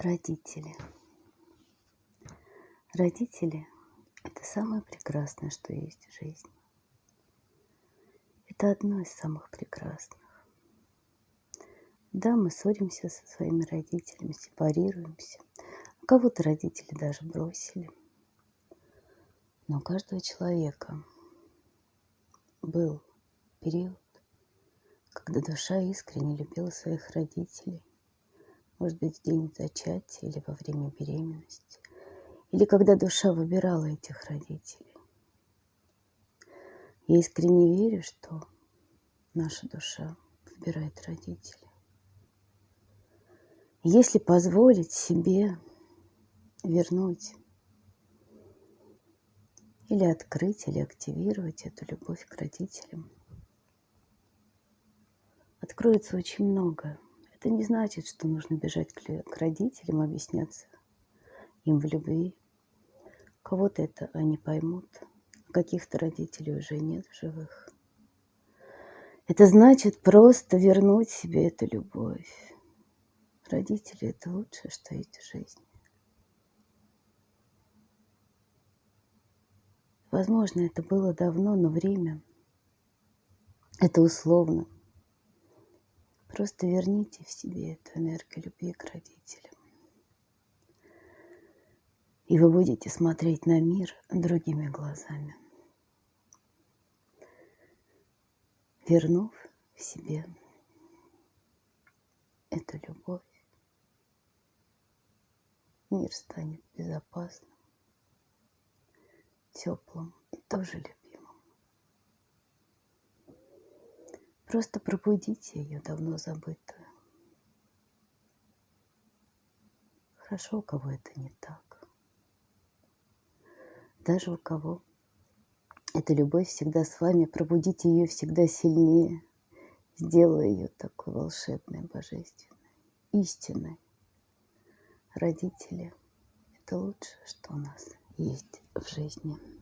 Родители. Родители – это самое прекрасное, что есть в жизни. Это одно из самых прекрасных. Да, мы ссоримся со своими родителями, сепарируемся. Кого-то родители даже бросили. Но у каждого человека был период, когда душа искренне любила своих родителей может быть, в день зачатия или во время беременности, или когда душа выбирала этих родителей. Я искренне верю, что наша душа выбирает родителей. Если позволить себе вернуть или открыть, или активировать эту любовь к родителям, откроется очень многое. Это не значит, что нужно бежать к родителям, объясняться им в любви. Кого-то это они поймут, каких-то родителей уже нет в живых. Это значит просто вернуть себе эту любовь. Родители – это лучшее, что есть в жизни. Возможно, это было давно, но время – это условно – Просто верните в себе эту энергию любви к родителям. И вы будете смотреть на мир другими глазами. Вернув в себе эту любовь, мир станет безопасным, теплым и тоже любимым. Просто пробудите ее давно забытую. Хорошо, у кого это не так. Даже у кого эта любовь всегда с вами, пробудите ее всегда сильнее, сделая ее такой волшебной, божественной, истинной. Родители – это лучшее, что у нас есть в жизни.